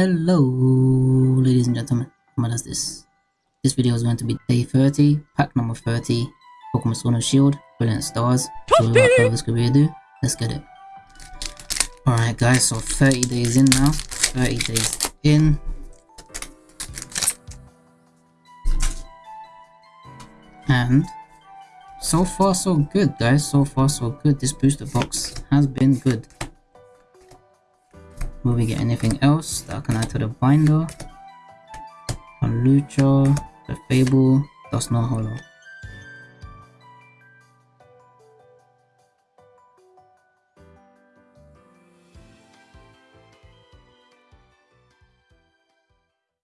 Hello, ladies and gentlemen. What is this? This video is going to be day 30, pack number 30, Pokemon Sword and Shield, Brilliant Stars. So without further ado, let's get it. Alright guys, so 30 days in now. 30 days in. And so far so good guys, so far so good. This booster box has been good. Will we get anything else that I can add to the binder? Lucha, the Fable, Dust No Hollow.